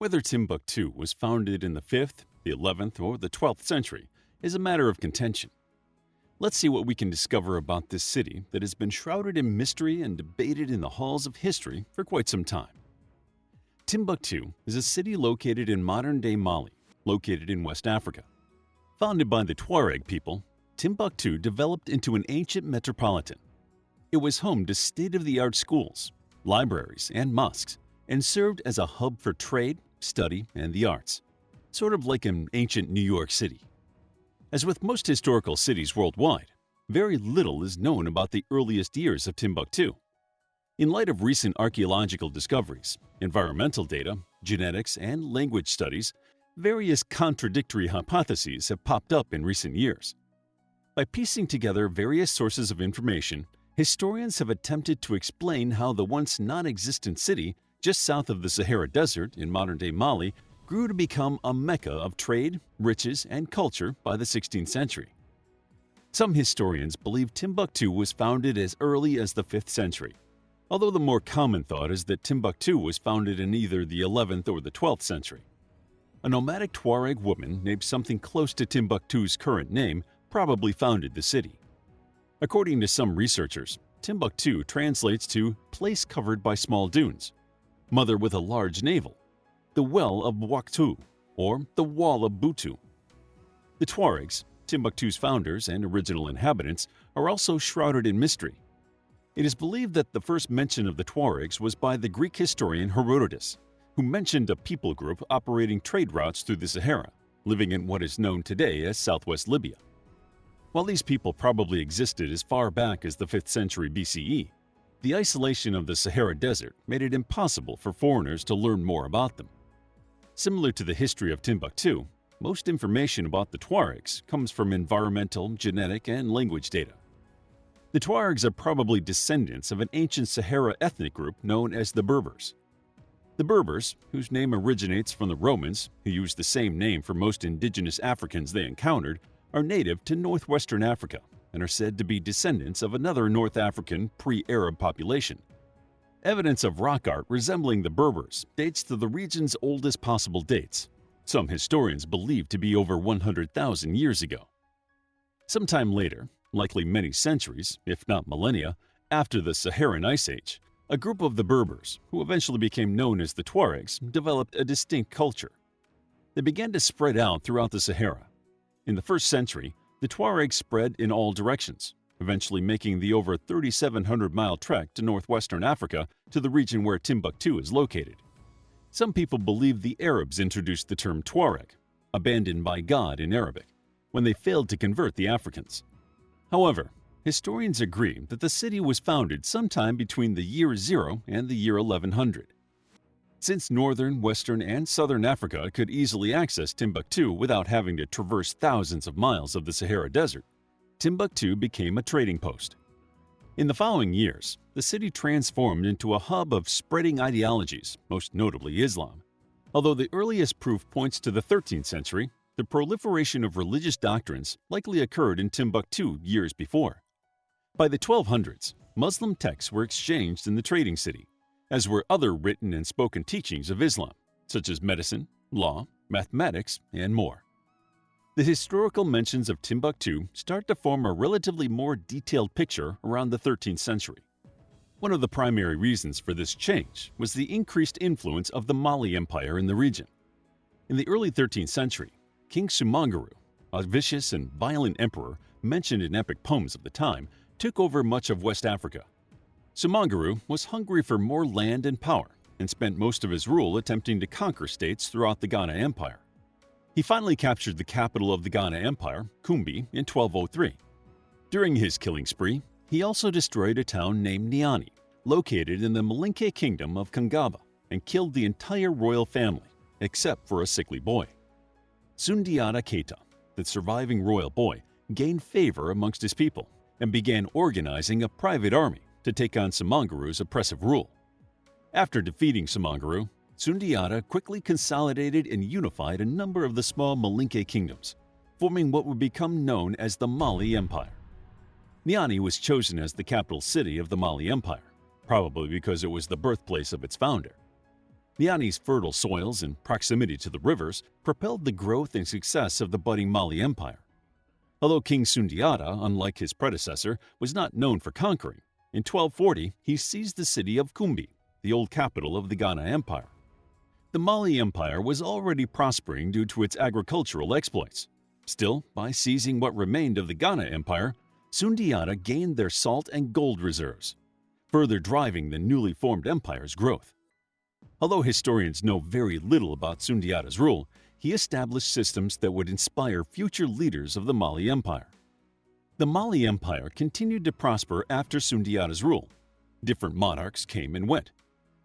Whether Timbuktu was founded in the 5th, the 11th, or the 12th century is a matter of contention. Let's see what we can discover about this city that has been shrouded in mystery and debated in the halls of history for quite some time. Timbuktu is a city located in modern-day Mali, located in West Africa. Founded by the Tuareg people, Timbuktu developed into an ancient metropolitan. It was home to state-of-the-art schools, libraries, and mosques, and served as a hub for trade, study, and the arts, sort of like an ancient New York City. As with most historical cities worldwide, very little is known about the earliest years of Timbuktu. In light of recent archaeological discoveries, environmental data, genetics, and language studies, various contradictory hypotheses have popped up in recent years. By piecing together various sources of information, historians have attempted to explain how the once non-existent city just south of the Sahara Desert in modern-day Mali grew to become a mecca of trade, riches, and culture by the 16th century. Some historians believe Timbuktu was founded as early as the 5th century, although the more common thought is that Timbuktu was founded in either the 11th or the 12th century. A nomadic Tuareg woman named something close to Timbuktu's current name probably founded the city. According to some researchers, Timbuktu translates to place covered by small dunes, mother with a large navel, the Well of Bwaktu, or the Wall of Butu. The Tuaregs, Timbuktu's founders and original inhabitants, are also shrouded in mystery. It is believed that the first mention of the Tuaregs was by the Greek historian Herodotus, who mentioned a people group operating trade routes through the Sahara, living in what is known today as southwest Libya. While these people probably existed as far back as the 5th century BCE, the isolation of the Sahara Desert made it impossible for foreigners to learn more about them. Similar to the history of Timbuktu, most information about the Tuaregs comes from environmental, genetic, and language data. The Tuaregs are probably descendants of an ancient Sahara ethnic group known as the Berbers. The Berbers, whose name originates from the Romans, who used the same name for most indigenous Africans they encountered, are native to northwestern Africa and are said to be descendants of another North African pre-Arab population, Evidence of rock art resembling the Berbers dates to the region's oldest possible dates, some historians believe to be over 100,000 years ago. Sometime later, likely many centuries, if not millennia, after the Saharan Ice Age, a group of the Berbers, who eventually became known as the Tuaregs, developed a distinct culture. They began to spread out throughout the Sahara. In the first century, the Tuaregs spread in all directions, eventually making the over 3,700-mile trek to northwestern Africa to the region where Timbuktu is located. Some people believe the Arabs introduced the term Tuareg, abandoned by God in Arabic, when they failed to convert the Africans. However, historians agree that the city was founded sometime between the year 0 and the year 1100. Since northern, western, and southern Africa could easily access Timbuktu without having to traverse thousands of miles of the Sahara Desert, Timbuktu became a trading post. In the following years, the city transformed into a hub of spreading ideologies, most notably Islam. Although the earliest proof points to the 13th century, the proliferation of religious doctrines likely occurred in Timbuktu years before. By the 1200s, Muslim texts were exchanged in the trading city, as were other written and spoken teachings of Islam, such as medicine, law, mathematics, and more the historical mentions of Timbuktu start to form a relatively more detailed picture around the 13th century. One of the primary reasons for this change was the increased influence of the Mali Empire in the region. In the early 13th century, King Sumanguru, a vicious and violent emperor mentioned in epic poems of the time, took over much of West Africa. Sumanguru was hungry for more land and power and spent most of his rule attempting to conquer states throughout the Ghana Empire. He finally captured the capital of the Ghana Empire, Kumbi, in 1203. During his killing spree, he also destroyed a town named Niani, located in the Malinke kingdom of Kangaba, and killed the entire royal family, except for a sickly boy. Sundiata Keita, the surviving royal boy, gained favor amongst his people and began organizing a private army to take on Sumanguru's oppressive rule. After defeating Sumanguru, Sundiata quickly consolidated and unified a number of the small Malinke kingdoms, forming what would become known as the Mali Empire. Niani was chosen as the capital city of the Mali Empire, probably because it was the birthplace of its founder. Niani's fertile soils and proximity to the rivers propelled the growth and success of the budding Mali Empire. Although King Sundiata, unlike his predecessor, was not known for conquering, in 1240 he seized the city of Kumbi, the old capital of the Ghana Empire. The Mali Empire was already prospering due to its agricultural exploits. Still, by seizing what remained of the Ghana Empire, Sundiata gained their salt and gold reserves, further driving the newly formed empire's growth. Although historians know very little about Sundiata's rule, he established systems that would inspire future leaders of the Mali Empire. The Mali Empire continued to prosper after Sundiata's rule. Different monarchs came and went.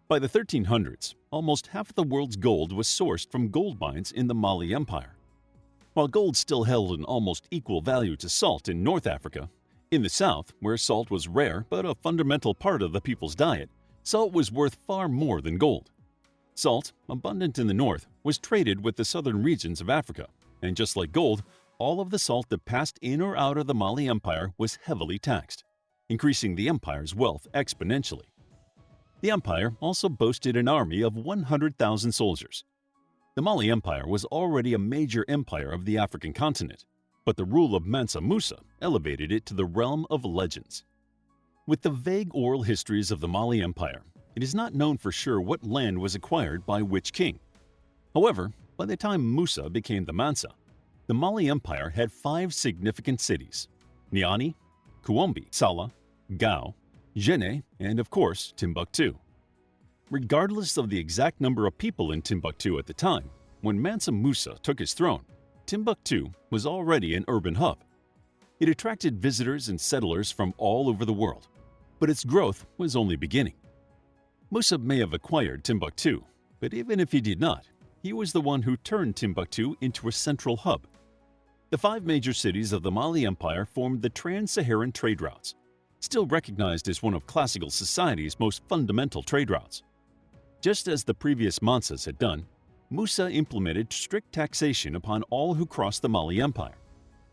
By the 1300s, almost half of the world's gold was sourced from gold mines in the Mali Empire. While gold still held an almost equal value to salt in North Africa, in the South, where salt was rare but a fundamental part of the people's diet, salt was worth far more than gold. Salt, abundant in the north, was traded with the southern regions of Africa, and just like gold, all of the salt that passed in or out of the Mali Empire was heavily taxed, increasing the empire's wealth exponentially. The empire also boasted an army of 100,000 soldiers. The Mali Empire was already a major empire of the African continent, but the rule of Mansa Musa elevated it to the realm of legends. With the vague oral histories of the Mali Empire, it is not known for sure what land was acquired by which king. However, by the time Musa became the Mansa, the Mali Empire had five significant cities Niani, Kumbi, Sala, Gao, Jene, and of course, Timbuktu. Regardless of the exact number of people in Timbuktu at the time, when Mansa Musa took his throne, Timbuktu was already an urban hub. It attracted visitors and settlers from all over the world, but its growth was only beginning. Musa may have acquired Timbuktu, but even if he did not, he was the one who turned Timbuktu into a central hub. The five major cities of the Mali Empire formed the Trans-Saharan trade routes, still recognized as one of classical society's most fundamental trade routes. Just as the previous Mansas had done, Musa implemented strict taxation upon all who crossed the Mali Empire.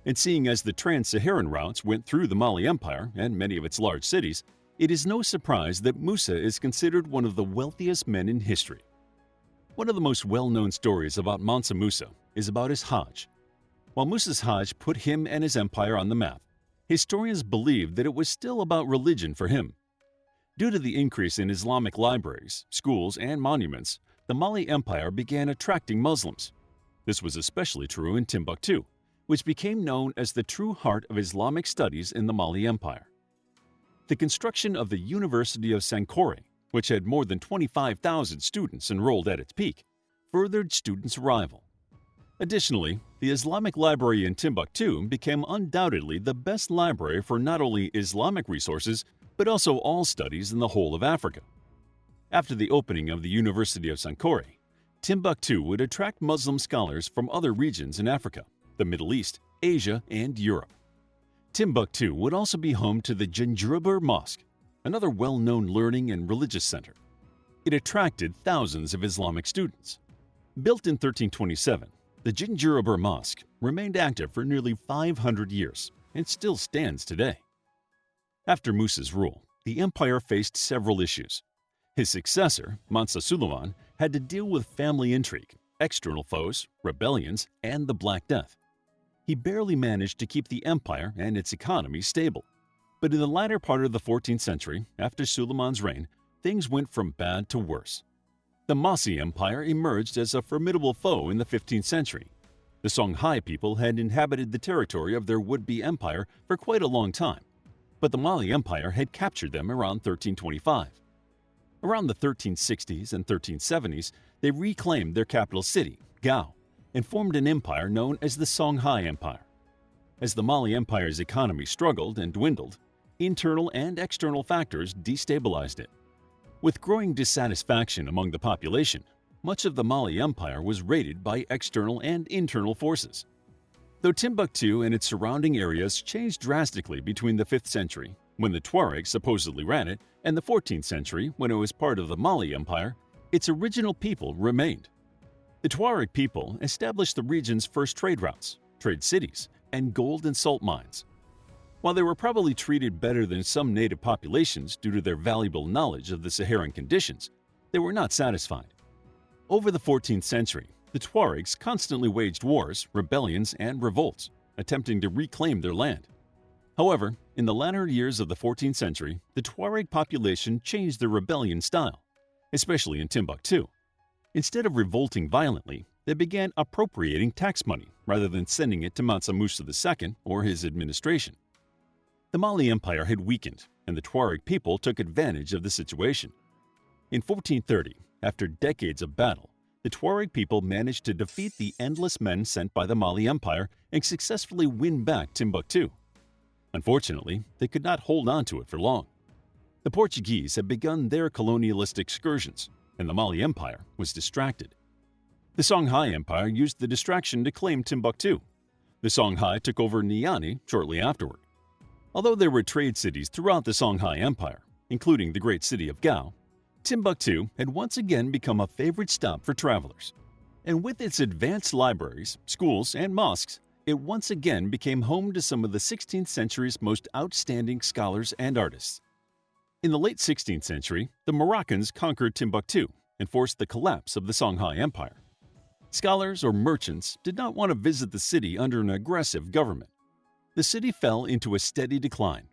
And seeing as the Trans-Saharan routes went through the Mali Empire and many of its large cities, it is no surprise that Musa is considered one of the wealthiest men in history. One of the most well-known stories about Mansa Musa is about his Hajj. While Musa's Hajj put him and his empire on the map, historians believe that it was still about religion for him. Due to the increase in Islamic libraries, schools, and monuments, the Mali Empire began attracting Muslims. This was especially true in Timbuktu, which became known as the true heart of Islamic studies in the Mali Empire. The construction of the University of Sankore, which had more than 25,000 students enrolled at its peak, furthered students' arrival. Additionally, the Islamic Library in Timbuktu became undoubtedly the best library for not only Islamic resources, but also all studies in the whole of Africa. After the opening of the University of Sankore, Timbuktu would attract Muslim scholars from other regions in Africa, the Middle East, Asia, and Europe. Timbuktu would also be home to the Djinguereber Mosque, another well-known learning and religious center. It attracted thousands of Islamic students. Built in 1327, the Djinguereber Mosque remained active for nearly 500 years and still stands today. After Musa's rule, the empire faced several issues. His successor, Mansa Suleiman, had to deal with family intrigue, external foes, rebellions, and the Black Death he barely managed to keep the empire and its economy stable. But in the latter part of the 14th century, after Suleiman's reign, things went from bad to worse. The Mossi Empire emerged as a formidable foe in the 15th century. The Songhai people had inhabited the territory of their would-be empire for quite a long time, but the Mali Empire had captured them around 1325. Around the 1360s and 1370s, they reclaimed their capital city, Gao, and formed an empire known as the Songhai Empire. As the Mali Empire's economy struggled and dwindled, internal and external factors destabilized it. With growing dissatisfaction among the population, much of the Mali Empire was raided by external and internal forces. Though Timbuktu and its surrounding areas changed drastically between the 5th century, when the Tuareg supposedly ran it, and the 14th century, when it was part of the Mali Empire, its original people remained. The Tuareg people established the region's first trade routes, trade cities, and gold and salt mines. While they were probably treated better than some native populations due to their valuable knowledge of the Saharan conditions, they were not satisfied. Over the 14th century, the Tuaregs constantly waged wars, rebellions, and revolts, attempting to reclaim their land. However, in the latter years of the 14th century, the Tuareg population changed their rebellion style, especially in Timbuktu. Instead of revolting violently, they began appropriating tax money rather than sending it to Mansa Musa II or his administration. The Mali Empire had weakened, and the Tuareg people took advantage of the situation. In 1430, after decades of battle, the Tuareg people managed to defeat the endless men sent by the Mali Empire and successfully win back Timbuktu. Unfortunately, they could not hold on to it for long. The Portuguese had begun their colonialist excursions, and the Mali Empire was distracted. The Songhai Empire used the distraction to claim Timbuktu. The Songhai took over Niani shortly afterward. Although there were trade cities throughout the Songhai Empire, including the great city of Gao, Timbuktu had once again become a favorite stop for travelers. And with its advanced libraries, schools, and mosques, it once again became home to some of the 16th century's most outstanding scholars and artists. In the late 16th century, the Moroccans conquered Timbuktu and forced the collapse of the Songhai Empire. Scholars or merchants did not want to visit the city under an aggressive government. The city fell into a steady decline.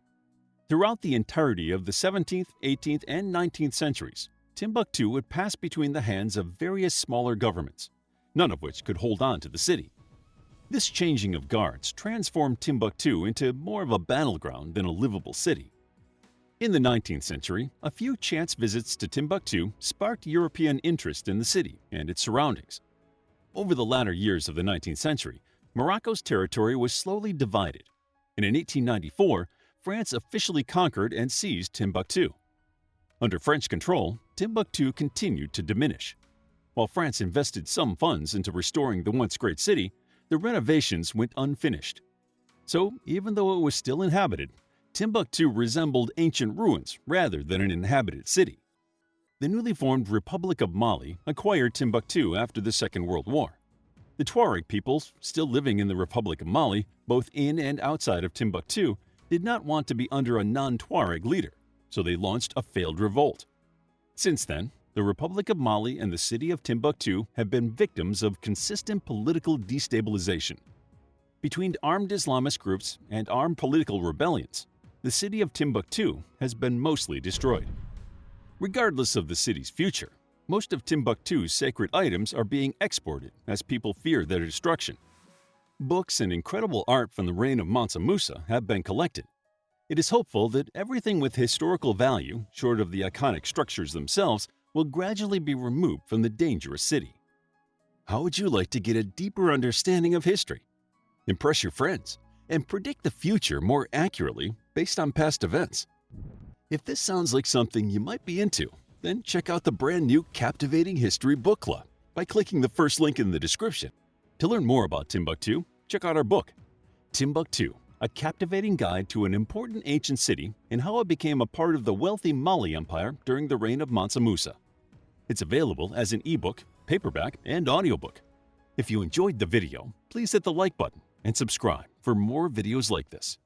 Throughout the entirety of the 17th, 18th, and 19th centuries, Timbuktu would pass between the hands of various smaller governments, none of which could hold on to the city. This changing of guards transformed Timbuktu into more of a battleground than a livable city. In the 19th century, a few chance visits to Timbuktu sparked European interest in the city and its surroundings. Over the latter years of the 19th century, Morocco's territory was slowly divided, and in 1894, France officially conquered and seized Timbuktu. Under French control, Timbuktu continued to diminish. While France invested some funds into restoring the once great city, the renovations went unfinished. So, even though it was still inhabited, Timbuktu resembled ancient ruins rather than an inhabited city. The newly formed Republic of Mali acquired Timbuktu after the Second World War. The Tuareg peoples, still living in the Republic of Mali, both in and outside of Timbuktu, did not want to be under a non-Tuareg leader, so they launched a failed revolt. Since then, the Republic of Mali and the city of Timbuktu have been victims of consistent political destabilization. Between armed Islamist groups and armed political rebellions, the city of Timbuktu has been mostly destroyed. Regardless of the city's future, most of Timbuktu's sacred items are being exported as people fear their destruction. Books and incredible art from the reign of Mansa Musa have been collected. It is hopeful that everything with historical value, short of the iconic structures themselves, will gradually be removed from the dangerous city. How would you like to get a deeper understanding of history? Impress your friends and predict the future more accurately based on past events. If this sounds like something you might be into, then check out the brand new Captivating History Book Club by clicking the first link in the description. To learn more about Timbuktu, check out our book, Timbuktu, a captivating guide to an important ancient city and how it became a part of the wealthy Mali Empire during the reign of Mansa Musa. It's available as an ebook, paperback, and audiobook. If you enjoyed the video, please hit the like button and subscribe for more videos like this.